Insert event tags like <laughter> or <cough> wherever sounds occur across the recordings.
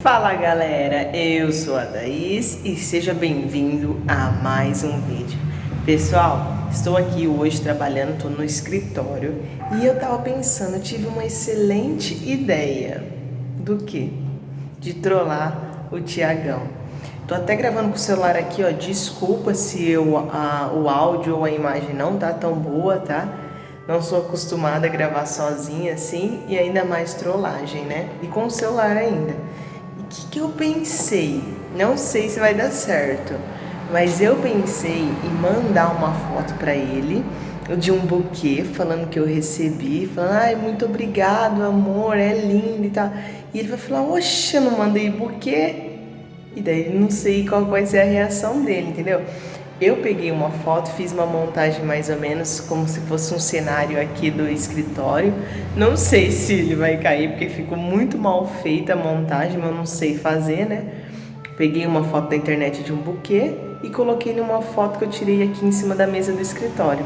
Fala galera, eu sou a Thaís e seja bem-vindo a mais um vídeo. Pessoal, estou aqui hoje trabalhando, estou no escritório e eu tava pensando, tive uma excelente ideia. Do que? De trollar o Tiagão. Tô até gravando com o celular aqui, ó, desculpa se eu, a, o áudio ou a imagem não tá tão boa, tá? Não sou acostumada a gravar sozinha assim e ainda mais trollagem, né? E com o celular ainda que, que eu pensei? Não sei se vai dar certo, mas eu pensei em mandar uma foto para ele de um buquê falando que eu recebi, falando, ai, muito obrigado, amor, é lindo e tal. E ele vai falar, oxe, eu não mandei buquê. E daí não sei qual vai ser a reação dele, entendeu? Eu peguei uma foto, fiz uma montagem mais ou menos como se fosse um cenário aqui do escritório. Não sei se ele vai cair, porque ficou muito mal feita a montagem, mas eu não sei fazer, né? Peguei uma foto da internet de um buquê e coloquei numa foto que eu tirei aqui em cima da mesa do escritório.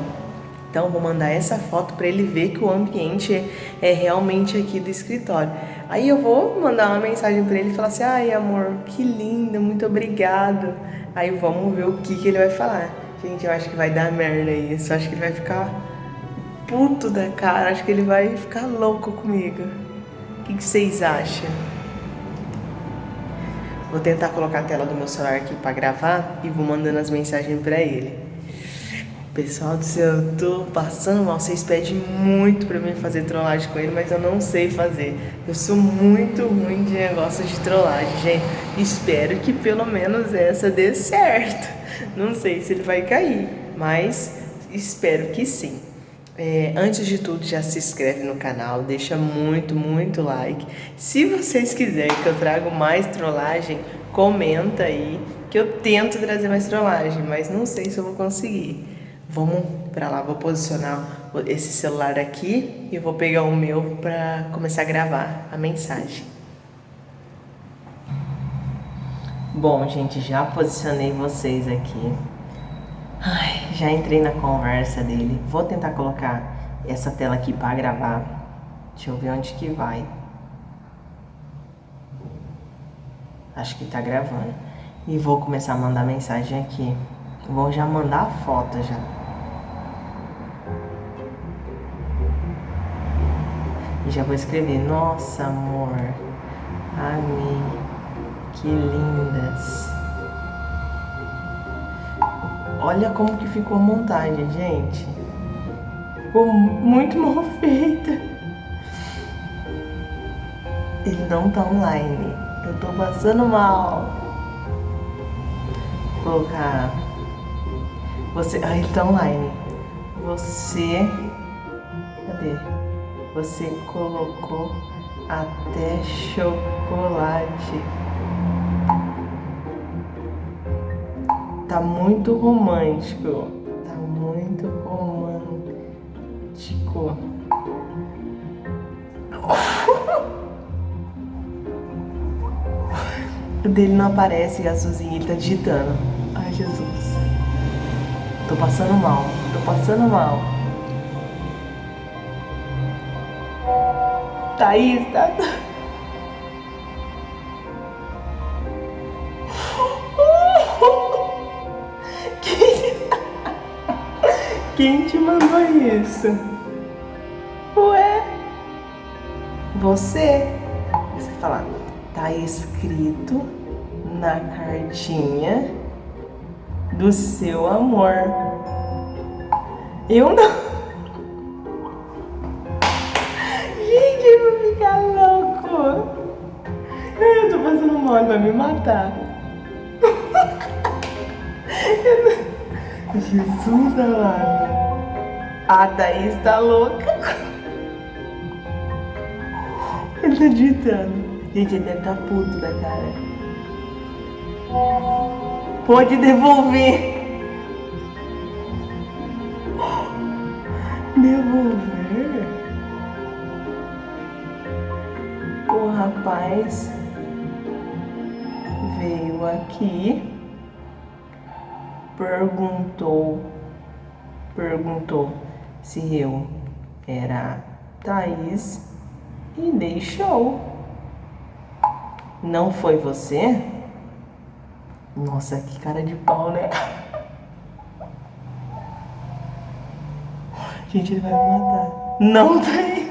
Então, vou mandar essa foto para ele ver que o ambiente é, é, realmente aqui do escritório. Aí eu vou mandar uma mensagem para ele e falar assim, ai amor, que linda, muito obrigado. Aí vamos ver o que, que ele vai falar. Gente, eu acho que vai dar merda isso. Eu acho que ele vai ficar puto da cara. Acho que ele vai ficar louco comigo. O que, que vocês acham? Vou tentar colocar a tela do meu celular aqui pra gravar e vou mandando as mensagens pra ele. Pessoal do céu, eu tô passando mal. Vocês pedem muito pra mim fazer trollagem com ele, mas eu não sei fazer. Eu sou muito ruim de negócio de trollagem, gente. Espero que pelo menos essa dê certo. Não sei se ele vai cair, mas espero que sim. É, antes de tudo, já se inscreve no canal, deixa muito, muito like. Se vocês quiserem que eu traga mais trollagem, comenta aí que eu tento trazer mais trollagem, mas não sei se eu vou conseguir. Vamos para lá, vou posicionar esse celular aqui e vou pegar o meu para começar a gravar a mensagem. Bom, gente, já posicionei vocês aqui. Ai, já entrei na conversa dele. Vou tentar colocar essa tela aqui para gravar. Deixa eu ver onde que vai. Acho que tá gravando. E vou começar a mandar mensagem aqui. Vou já mandar a foto já. Já vou escrever, nossa amor, amei, que lindas. Olha como que ficou a montagem, gente. Ficou muito mal <laughs> feita. Ele não tá online. Eu tô passando mal. Vou colocar. Você. Ah, ele tá online. Você. Você colocou até chocolate. Tá muito romântico. Tá muito romântico. <laughs> O dele não aparece, Gasozinho, ele tá digitando. Ai, Jesus. Tô passando mal, tô passando mal. Thaís, tá... Quem te mandou isso? Ué? Você? Você fala, tá escrito na cartinha do seu amor. Eu não. Ele vai me matar. <laughs> Jesus amado. A Thaís tá louca. <laughs> Ele tá digitando. Gente, ele deve tá puto da cara. Pode devolver. <gasps> Devolver? O rapaz veio aqui perguntou, perguntou se eu era Thaís e deixou. Não foi você? Nossa, que cara de pau, né? <laughs> Gente, ele vai me matar. Não tem.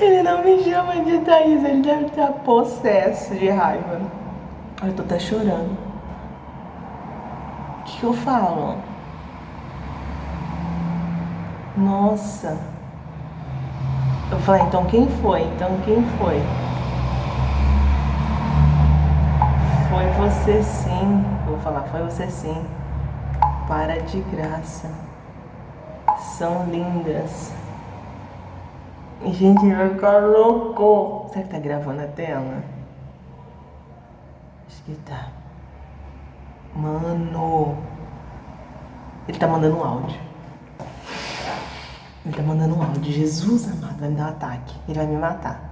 Ele não me chama de Thaís, ele deve estar possesso de raiva. Eu tô até chorando. O que, que eu falo? Nossa. Eu falei, então quem foi? Então quem foi? Foi você sim. Vou falar, foi você sim. Para de graça. São lindas. Gente, vai ficar louco. Será que tá gravando a tela? Acho que tá. Mano. Ele tá mandando um áudio. Ele tá mandando um áudio. Jesus amado, vai me dar um ataque. Ele vai me matar.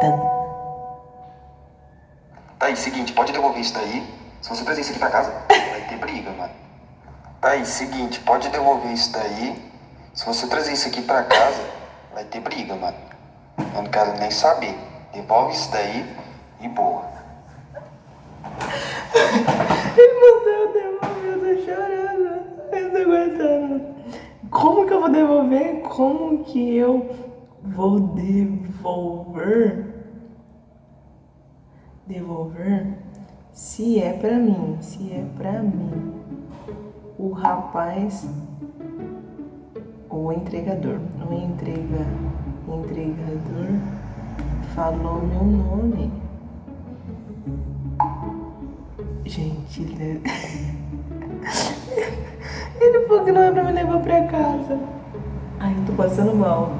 Tá. Tá aí, seguinte, pode devolver isso daí. Se você trazer isso aqui pra casa, vai ter briga, mano. Aí, seguinte, pode devolver isso daí. Se você trazer isso aqui pra casa, vai ter briga, mano. Eu não quero nem saber. Devolve isso daí e boa. Ele mandou devolver, eu tô chorando. Eu tô aguentando. Como que eu vou devolver? Como que eu vou devolver? Devolver? Se é pra mim, se é pra mim. O rapaz, o entregador, o entrega, entregador falou meu nome. Gente, ele... <laughs> ele falou que não é pra me levar pra casa. Ai, eu tô passando mal.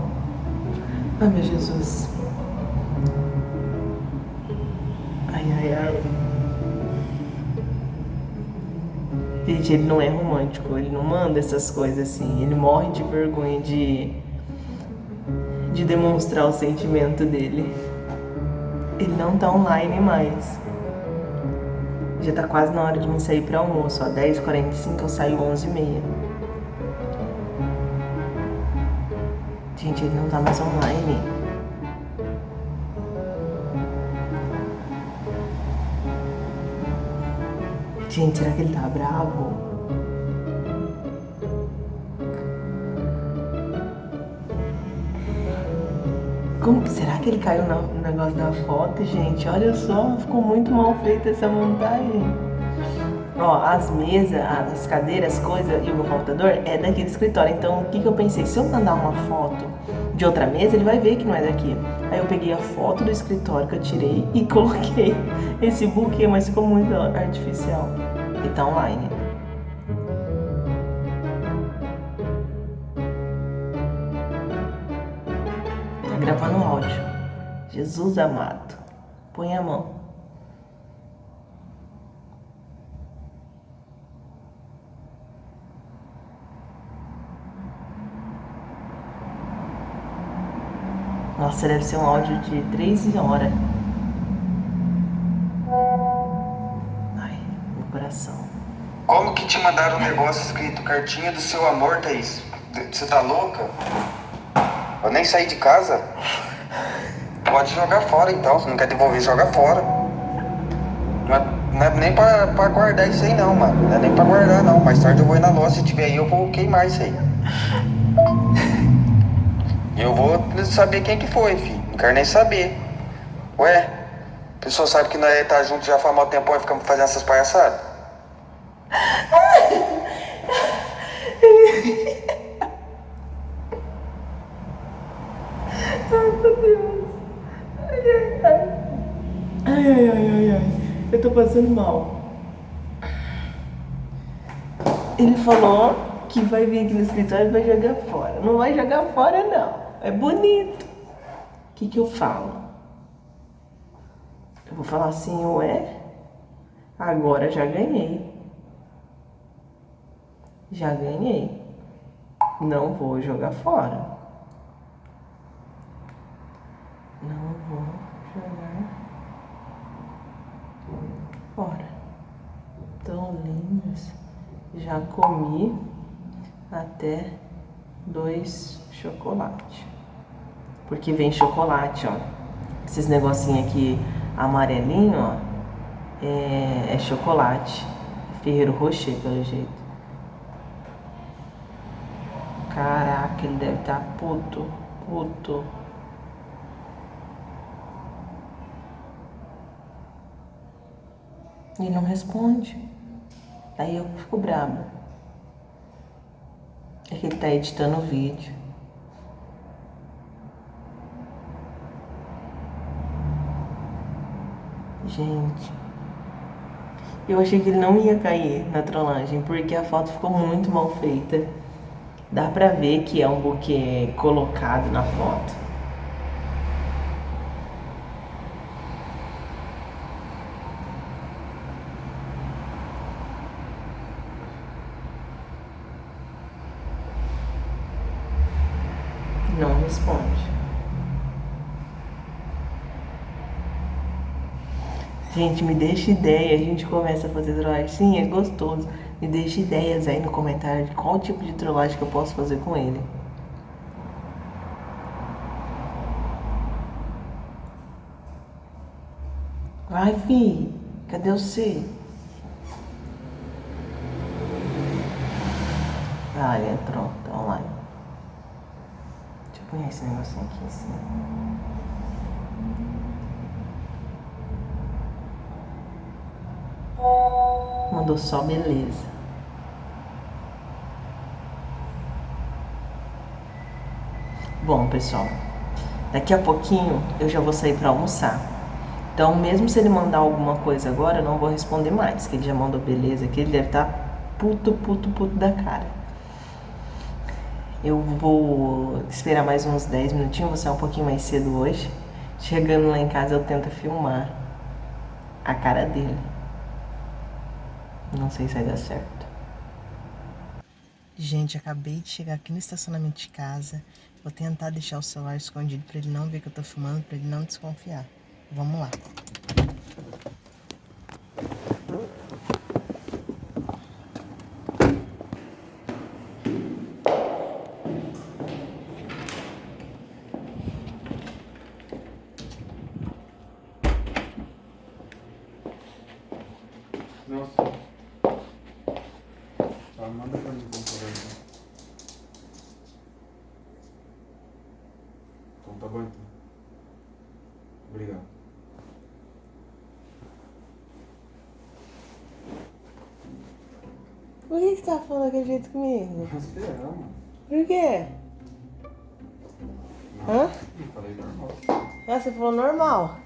Ai, meu Jesus. Ai, ai, ai. Gente, ele não é romântico, ele não manda essas coisas assim. Ele morre de vergonha de, de demonstrar o sentimento dele. Ele não tá online mais. Já tá quase na hora de me sair para almoço, ó. 10h45 eu saio 11h30. Gente, ele não tá mais online. Gente, será que ele tá bravo? Como, será que ele caiu no negócio da foto, gente? Olha só, ficou muito mal feita essa montagem. Ó, as mesas, as cadeiras, coisas e o meu computador é daqui do escritório. Então, o que, que eu pensei? Se eu mandar uma foto de outra mesa, ele vai ver que não é daqui. Aí eu peguei a foto do escritório que eu tirei e <laughs> coloquei esse buquê, mas ficou muito artificial. E tá online. Tá gravando áudio. Jesus amado. Põe a mão. Nossa, deve ser um áudio de 3 horas. Ai, meu coração. Como que te mandaram um negócio escrito cartinha do seu amor, Thaís? Você tá louca? Eu nem saí de casa. Pode jogar fora então, se não quer devolver, joga fora. Não é, não é nem pra, pra, guardar isso aí não, mano. Não é nem pra guardar não. Mais tarde eu vou ir na loja, se tiver aí eu vou queimar isso aí. E eu vou saber quem que foi, filho. Não quero nem saber. Ué, a pessoa sabe que nós tá junto já faz mal tempo e ficamos fazendo essas palhaçadas? Ai, ai, ai, ai, ai. Eu tô passando mal. Ele falou que vai vir aqui no escritório e vai jogar fora. Não vai jogar fora, não. É bonito. O que que eu falo? Eu vou falar assim, ué, agora já ganhei. Já ganhei. Não vou jogar fora. Não vou jogar fora. Tão lindas. Já comi até dois chocolate. Porque vem chocolate, ó. Esses negocinhos aqui amarelinho, ó, é, é chocolate. Ferreiro Rocher, pelo jeito. Caraca, ele deve estar tá puto, puto. E não responde. Aí eu fico brava. É que ele tá editando o vídeo. Gente. Eu achei que ele não ia cair na trollagem, porque a foto ficou muito mal feita. Dá pra ver que é um buquê colocado na foto. Não responde. Gente, me deixa ideia, a gente começa a fazer trollagem. Sim, é gostoso. Me deixa ideias aí no comentário de qual tipo de trollagem que eu posso fazer com ele. Vai, fi. Cadê o C? Ah, ele entrou. Tá online. Deixa eu pôr esse negocinho aqui em Mandou só beleza. Bom, pessoal, daqui a pouquinho eu já vou sair para almoçar. Então, mesmo se ele mandar alguma coisa agora, eu não vou responder mais, que ele já mandou beleza que ele deve estar tá puto, puto, puto da cara. Eu vou esperar mais uns 10 minutinhos, vou sair um pouquinho mais cedo hoje. Chegando lá em casa eu tento filmar a cara dele. Não sei se vai dar certo. Gente, acabei de chegar aqui no estacionamento de casa. Vou tentar deixar o celular escondido para ele não ver que eu tô filmando, para ele não desconfiar. Vamos lá. Nossa. Tá, manda pra mim computador. Então tá bom então. Obrigado. Por que você tá falando daquele jeito comigo? Esperar, mano. Por quê? Não, Hã? não falei normal. Ah, você falou normal.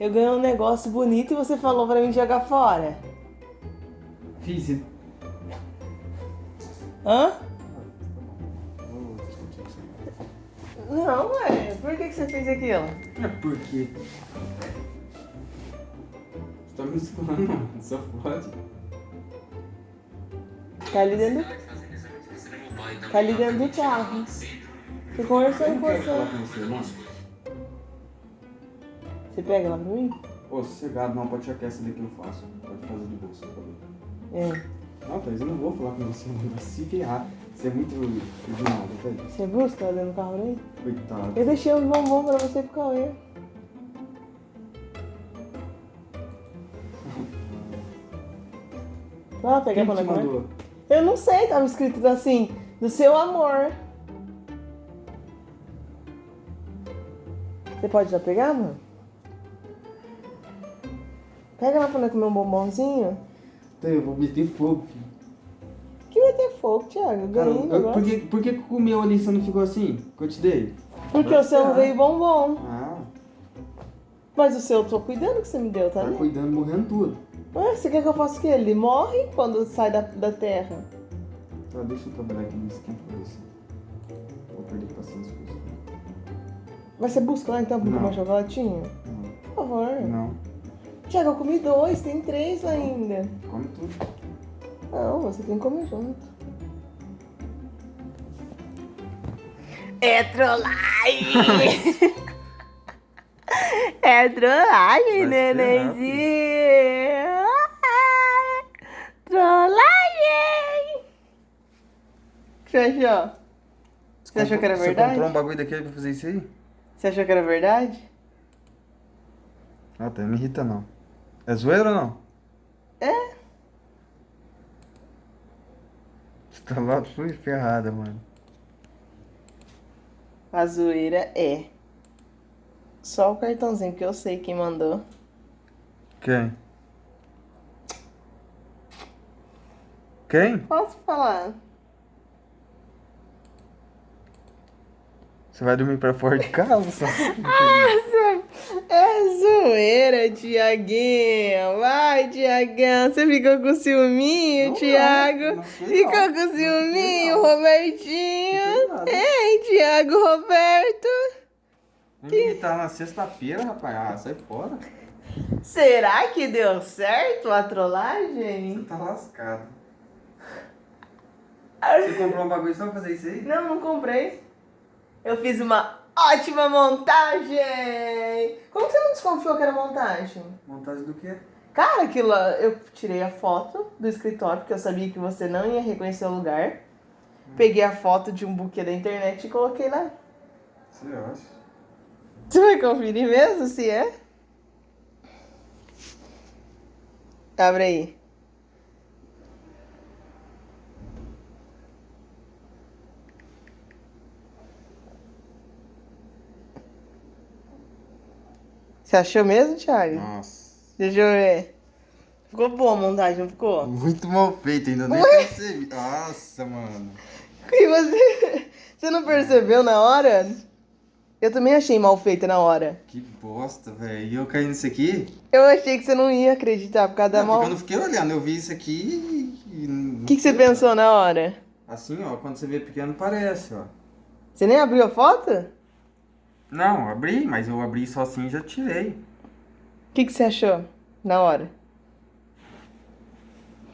Eu ganhei um negócio bonito e você falou pra mim jogar fora. Fiz. Hã? Você. Não, ué. Por que, que você fez aquilo? É porque. Você tá me mano. Só pode. Tá ali dentro do... Tá ali dentro do carro. Tô conversando não com você. você. Você pega lá pra mim? Ô, sossegado, não, pode que essa daqui eu faço. Pode fazer de bolsa? É. Não, Thaís, eu não vou falar com você, mano. Se ferrar. Você é muito original, Thaís. Você busca lá dentro do carro aí? Coitado. Eu deixei uns bombom pra você pro Cauê. <laughs> Vai lá pegar Quem pra nós? Eu não sei, tava escrito assim, do seu amor. Você pode já pegar, mano? Pega lá pra nós comer um bombonzinho. Eu vou meter fogo, filho. Que vai ter fogo, Thiago. Eu Cara, ganhei o eu- por, que, por que o meu ali você não ficou assim? Que eu te dei? Porque o seu não veio bombom. Ah, Mas o seu eu tô cuidando que você me deu, tá tá cuidando, morrendo tudo. Ué, você quer que eu faça o quê? Ele morre quando sai da, da terra. Tá, deixa eu trabalhar aqui no esquema pra você. Vou perder paciência com isso. Mas você busca lá então pra Não. tomar chocolatinho? Não. Por favor. Não, Tiago, eu comi dois, tem três ainda. come tudo. Não, você tem que comer junto. É trollagem! <laughs> é trollagem, nenenzinho! Trollagem! Fechou. Você achou que era Você verdade? comprou um bagulho daquele pra fazer isso aí? Você achou que era verdade? Ah, tá, não me irrita não. É zoeira ou não? É. Você tá lá fui ferrada, mano. A zoeira é. Só o cartãozinho que eu sei quem mandou. Quem? Quem? Posso falar? Você vai dormir pra fora de casa? só? <laughs> É zoeira, Tiaguinho. Vai, Tiagão. Você ficou com ciúminho, Não, Tiago? não Ficou não. com ciúminho, não. Robertinho? Hein, Tiago Roberto? Me irritar na sexta-feira, rapaz. Ah, sai fora. Será que deu certo a trollagem? Você tá lascado. Você comprou um bagulho só pra fazer isso aí? Não, não comprei. Eu fiz uma ótima montagem. Como que você não desconfiou que era montagem? Montagem do quê? Cara, aquilo eu tirei a foto do escritório, porque eu sabia que você não ia reconhecer o lugar. Peguei a foto de um buquê da internet e coloquei lá. Você acha? Você vai conferir mesmo se é? Abre aí. Você achou mesmo, Thiago? Nossa. Deixa eu ver. Ficou boa a montagem, não ficou? Muito mal feito, ainda nem percebi. Nossa, mano. E você, <laughs> você não percebeu na hora? Eu também achei mal feita na hora. Que bosta, velho. E eu caí nisso aqui? Eu achei que você não ia acreditar por causa da Não, mal. eu não fiquei olhando, eu vi isso aqui e. O que, que você pensou na hora? Assim, ó, quando você vê pequeno parece, ó. Você nem abriu a foto? Não, abri, mas eu abri só assim e já tirei. O que, que você achou na hora?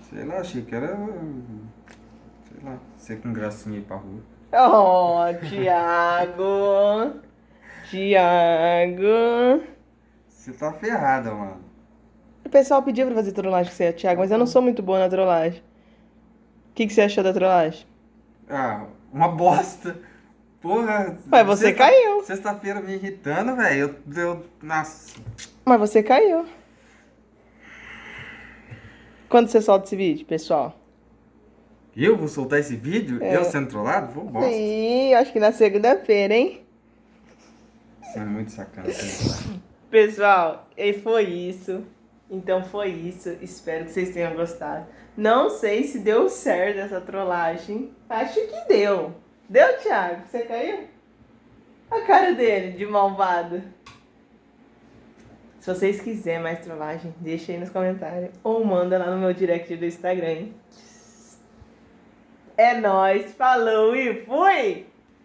Sei lá, achei que era. Sei lá, ser com gracinha ir pra rua. Oh, Thiago! <laughs> Thiago! Você tá ferrada, mano. O pessoal pediu pra fazer trollagem com você, Thiago, mas eu não sou muito boa na trollagem. O que, que você achou da trollagem? Ah, uma bosta. Porra. Mas você sexta- caiu. Sexta-feira me irritando, velho. Eu, eu. Nossa. Mas você caiu. Quando você solta esse vídeo, pessoal? Eu vou soltar esse vídeo? É. Eu sendo trollado? Vou bosta. Sim, acho que na segunda-feira, hein? Você é muito sacana. né? Pessoal, e foi isso. Então foi isso. Espero que vocês tenham gostado. Não sei se deu certo essa trollagem. Acho que deu. Deu, Thiago? Você caiu? A cara dele, de malvado. Se vocês quiserem mais trollagem, deixa aí nos comentários. Ou manda lá no meu direct do Instagram? É nóis, falou e fui!